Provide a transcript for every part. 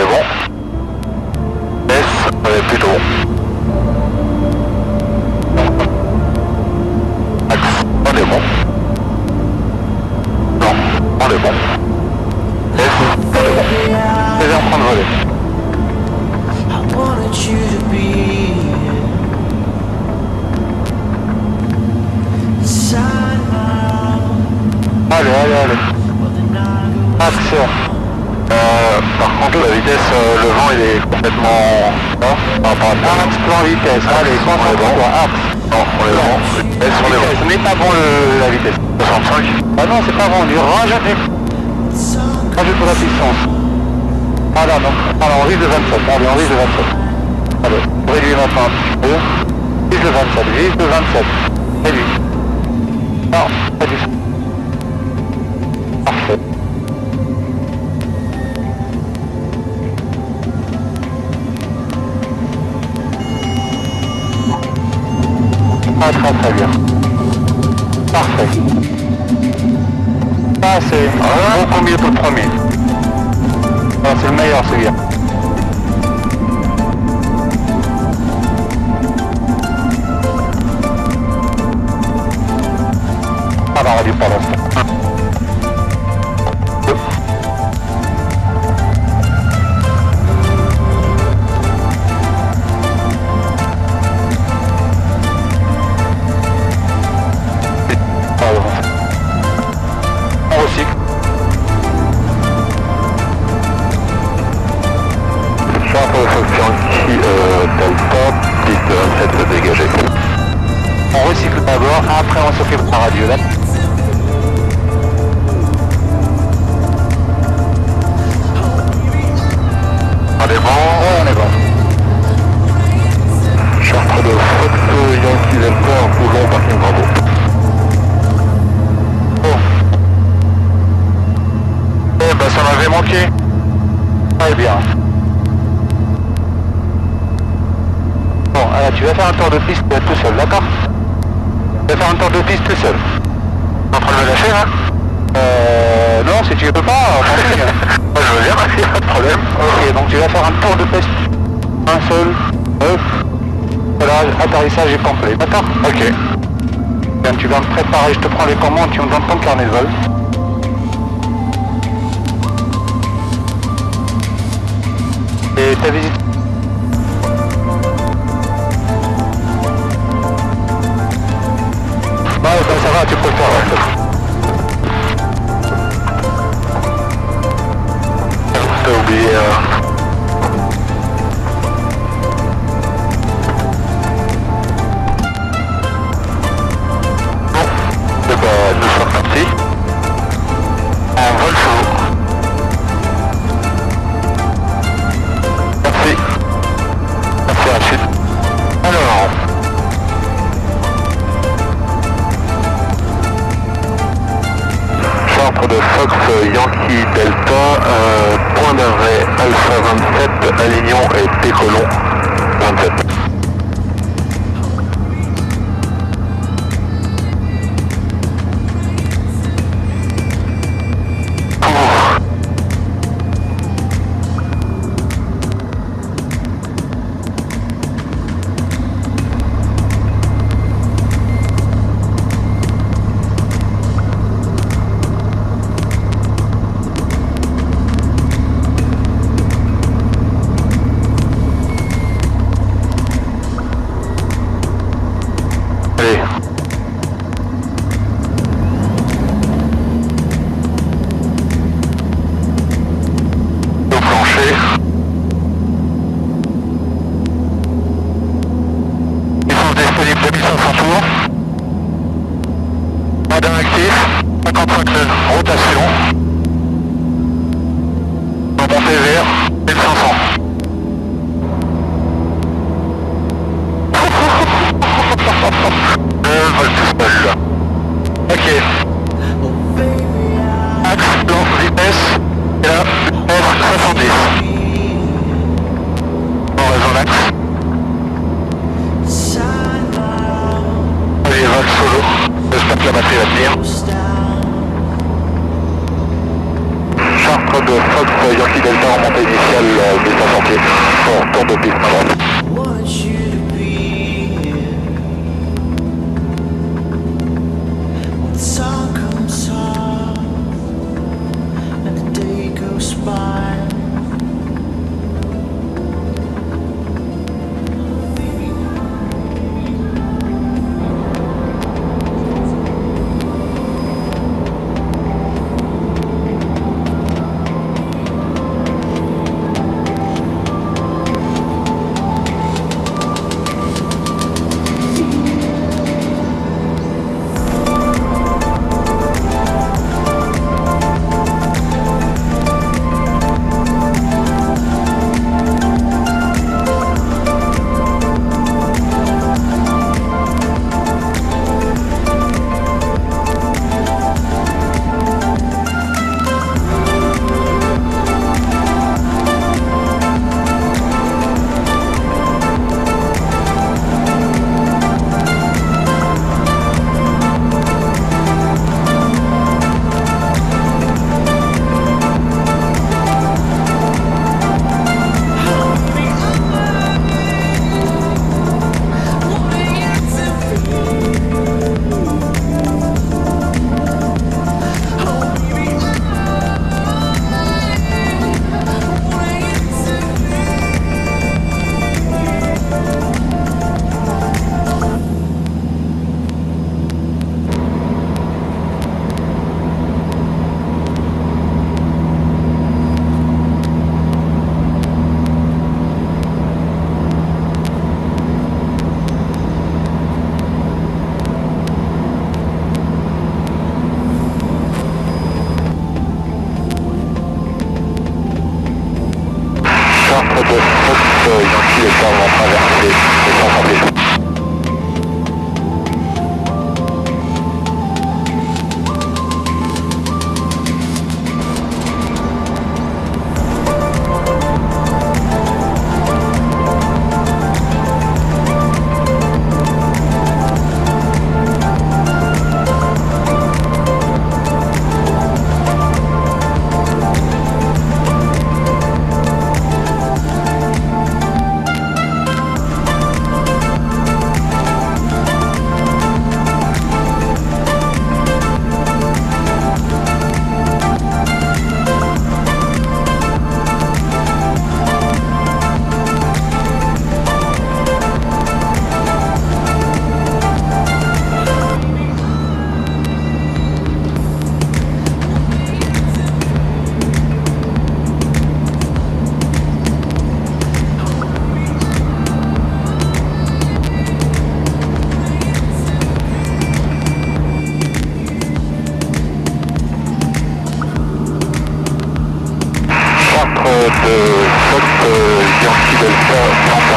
est bon. S, on est plutôt bon. Axe, on est bon. Non, on est bon. S, on est bon. C'est en train de voler. I wanted you to be inside my Allez, allez, allez. Action. Euh, par contre, la vitesse, euh, le vent, il est complètement bas par rapport à ça. Axe, plan vitesse. Allez, concentre-toi. Axe. Non, on est bon. Vitesse, on est bon. N'est pas bon le, la vitesse. 65. Ah non, c'est pas bon. On lui rajoute, rajoute de la puissance. Ah là, non. Alors, on risque de 27. Allez, on risque de 27. Allez, réduis maintenant un petit peu. Vise le 27. Vise le 27. Réduis. Non, que le premier. Ah, c'est le meilleur celui-là. Ah bah on dit après on s'occupe de la radio. Là. On est bon? On est bon. Chartre de Fox Yankee Delta, Toulon, parking Bravo. Bon. Eh ben ça m'avait manqué. Très bien. Bon, alors tu vas faire un tour de piste tout seul, d'accord? Tu vas faire un tour de piste tout seul. T'es en train de me lâcher là Euh... Non, si tu veux pas, Moi je veux bien, il pas de problème. Ok, donc tu vas faire un tour de piste. Un seul, hop. Voilà, atterrissage est complet, d'accord? Ok. Bien, tu vas me préparer, je te prends les commandes, tu me donnes ton carnet de vol. 1500. Fox, Yankee Delta, remontée initiale, euh, descend sentier, fort, tour de piste,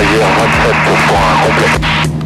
I'm en 27% complete.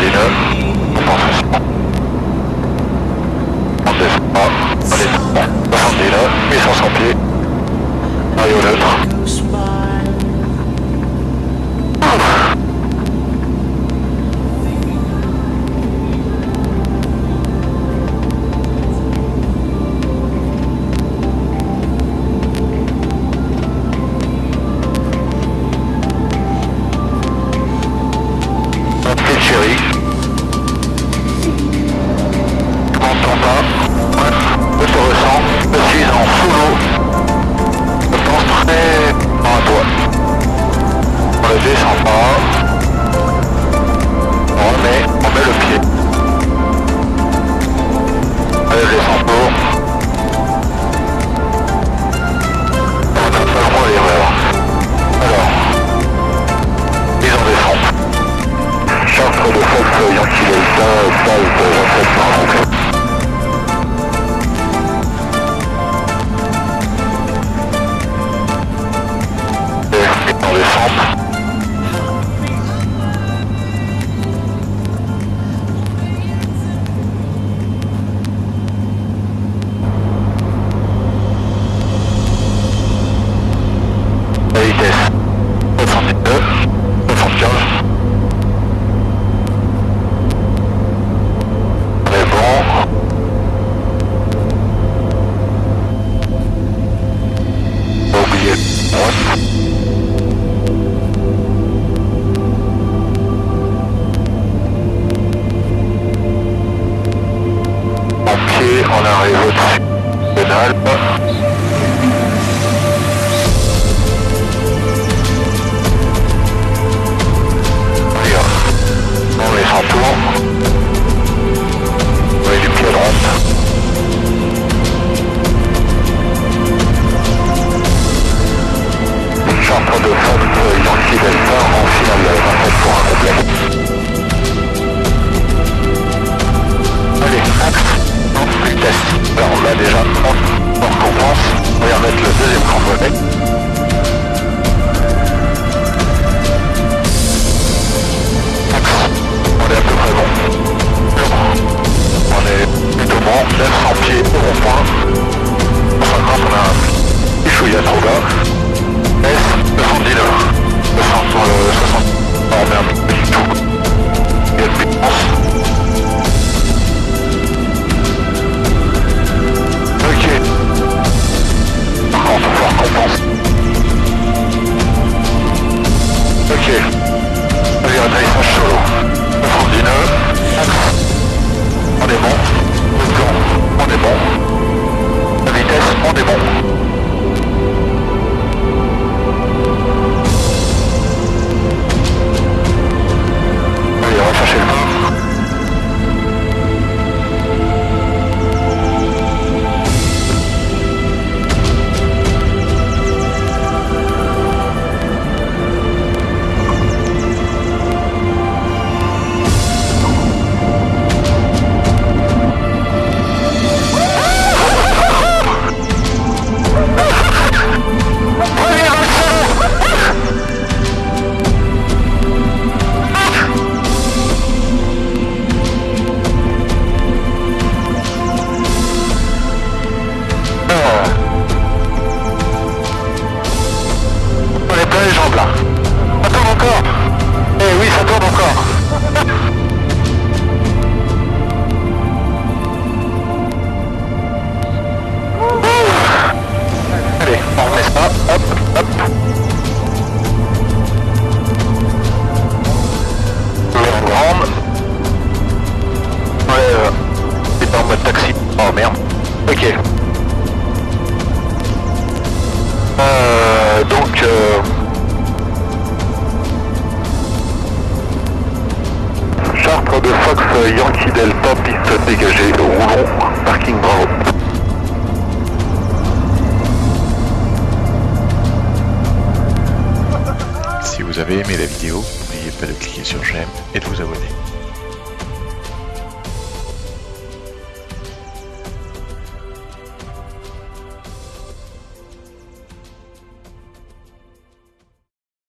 On descend pas, on descend, 69 pieds, Mario neutre. arrive au-dessus de l'Alpe. Centre de force identifié Delta en finale 27 pour un complet. Euh, Yankee Delta, piste dégagée, roulons, parking bravo. Si vous avez aimé la vidéo, n'oubliez pas de cliquer sur j'aime et de vous abonner.